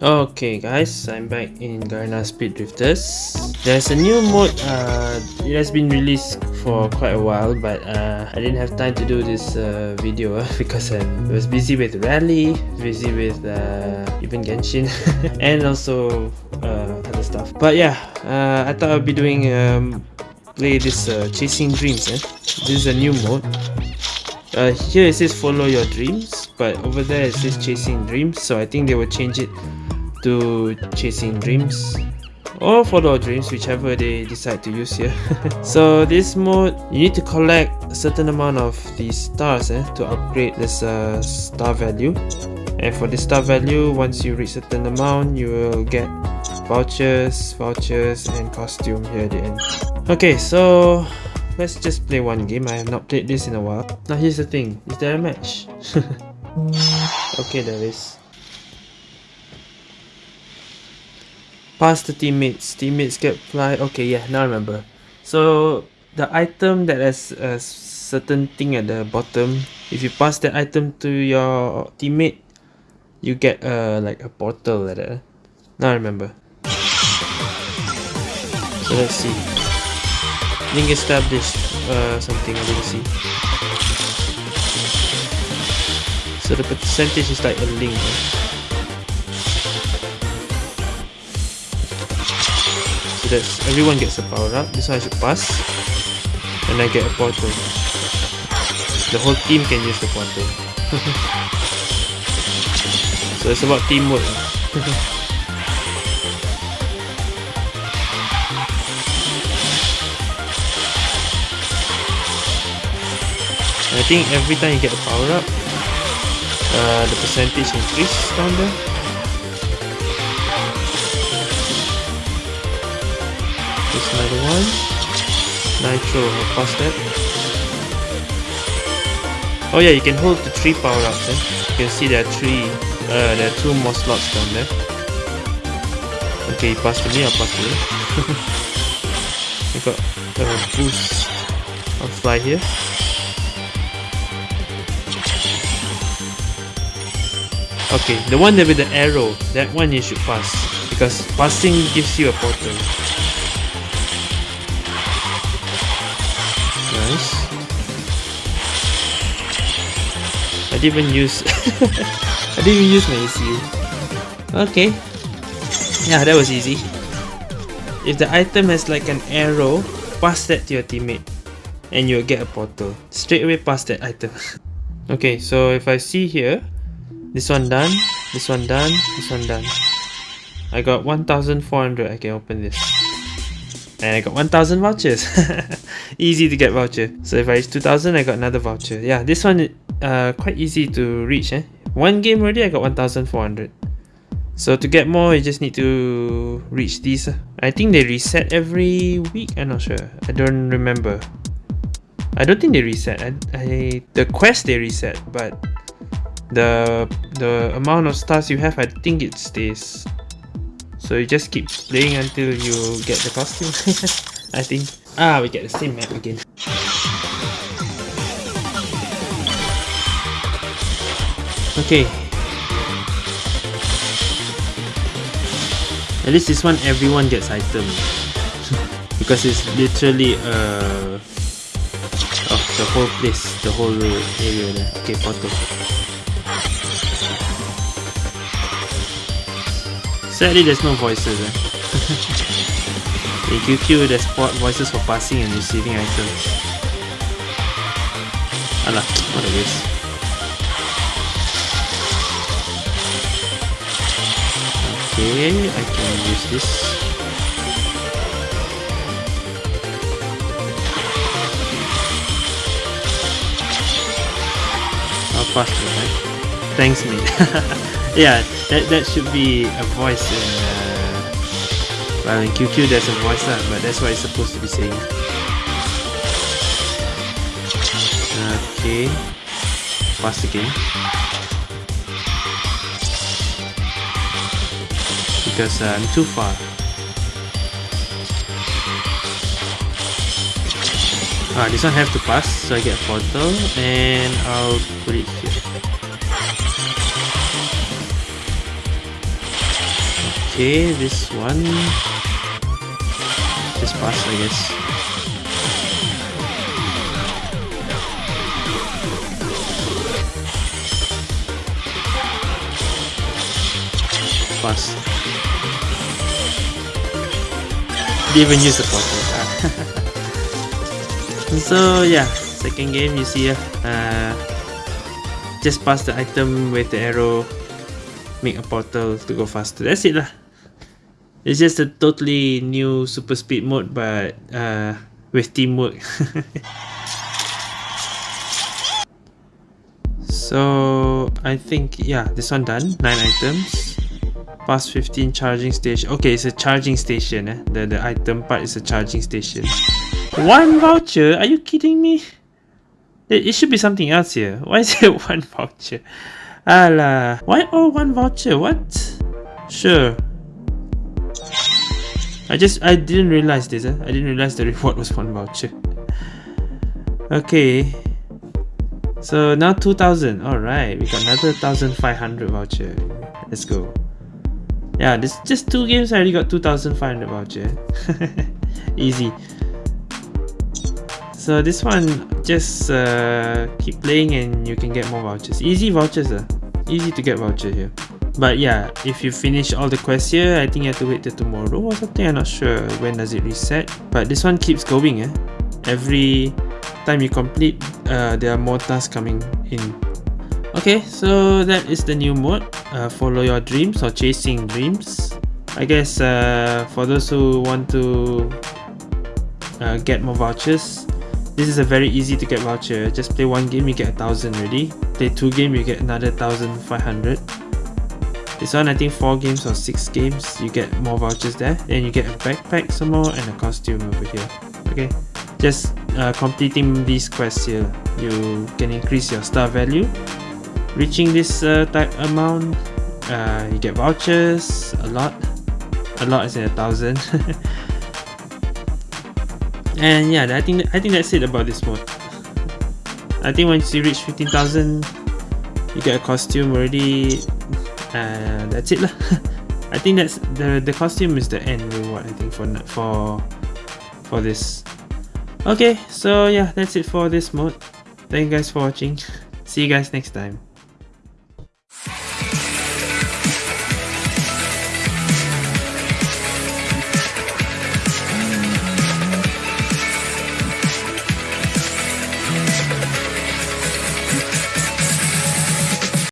Okay guys, I'm back in Garena Speed Drifters. There's a new mode, uh, it has been released for quite a while but uh, I didn't have time to do this uh, video because I was busy with Rally, busy with uh, even Genshin and also uh, other stuff. But yeah, uh, I thought I'd be doing um, play this Chasing Dreams. Eh? This is a new mode. Uh, here it says follow your dreams but over there it says chasing dreams so I think they will change it to chasing dreams. Or follow dreams whichever they decide to use here. So this mode you need to collect a certain amount of these stars eh, to upgrade this uh, star value. And for the star value once you reach a certain amount you will get vouchers vouchers and costume here at the end. Okay so let's just play one game i have not played this in a while now here's the thing is there a match okay there is Pass the teammates. Teammates get fly. Okay, yeah, now I remember. So the item that has a certain thing at the bottom, if you pass that item to your teammate, you get a like a portal like that. Now I remember. So let's see. Link established. Uh, something I didn't see. So the percentage is like a link. Right? that everyone gets a power up. This one I should pass. And I get a portal. The whole team can use the portal. so it's about teamwork. I think every time you get a power up, uh, the percentage increase down there. another one. Nitro, I'll that. Oh yeah, you can hold the three power-ups eh? You can see there are three, uh, there are two more slots down there. Okay, pass to me, I'll pass to you. I got a boost. I'll fly here. Okay, the one with the arrow, that one you should pass. Because passing gives you a portal. nice. I didn't even use I didn't even use my ECU. Okay. Yeah, that was easy. If the item has like an arrow, pass that to your teammate and you'll get a portal. Straight away pass that item. okay, so if I see here, this one done, this one done, this one done. I got 1400 I can open this. And I got 1000 vouchers. easy to get voucher. So if I reach 2000, I got another voucher. Yeah, this one uh quite easy to reach. Eh? One game already, I got 1400. So to get more, you just need to reach these. I think they reset every week. I'm not sure. I don't remember. I don't think they reset. I, I the quest they reset, but the the amount of stars you have, I think it stays. So you just keep playing until you get the costume. I think. Ah, we get the same map again. Okay. At least this one everyone gets item. because it's literally uh of the whole place, the whole area there. Okay, photo. Sadly there's no voices eh. In QQ, there's voices for passing and receiving items. Alah, what a waste. Okay, I can use this. I'll pass it, right? Thanks, mate. yeah, that, that should be a voice in uh, well, in QQ there's a voice lah, but that's what it's supposed to be saying. Okay. Pass again. Because uh, I'm too far. Ah, this one have to pass, so I get a portal, and I'll put it here. Okay, this one just pass, I guess. Pass. Didn't even use the portal. so yeah second game you see uh, just pass the item with the arrow make a portal to go faster that's it lah it's just a totally new super speed mode but uh, with teamwork so I think yeah this one done 9 items past 15 charging station okay it's a charging station eh? the, the item part is a charging station one voucher? Are you kidding me? It, it should be something else here. Why is it one voucher? Alah. Why all one voucher? What? Sure. I just, I didn't realize this. Eh? I didn't realize the reward was one voucher. Okay. So now 2000. Alright, we got another 1500 voucher. Let's go. Yeah, this just two games I already got 2500 voucher. Easy so this one just uh, keep playing and you can get more vouchers easy vouchers uh. easy to get voucher here but yeah if you finish all the quests here I think you have to wait till tomorrow or something I'm not sure when does it reset but this one keeps going eh? every time you complete uh, there are more tasks coming in okay so that is the new mode uh, follow your dreams or chasing dreams I guess uh, for those who want to uh, get more vouchers this is a very easy to get voucher. Just play one game, you get a thousand already. Play two game, you get another thousand five hundred. This one, I think four games or six games, you get more vouchers there. Then you get a backpack some more and a costume over here. Okay, just uh, completing these quests here, you can increase your star value. Reaching this uh, type amount, uh, you get vouchers a lot. A lot is in a thousand. and yeah I think I think that's it about this mod I think once you reach 15,000 you get a costume already and that's it lah. I think that's the the costume is the end reward I think for for for this. Okay so yeah that's it for this mode. Thank you guys for watching. See you guys next time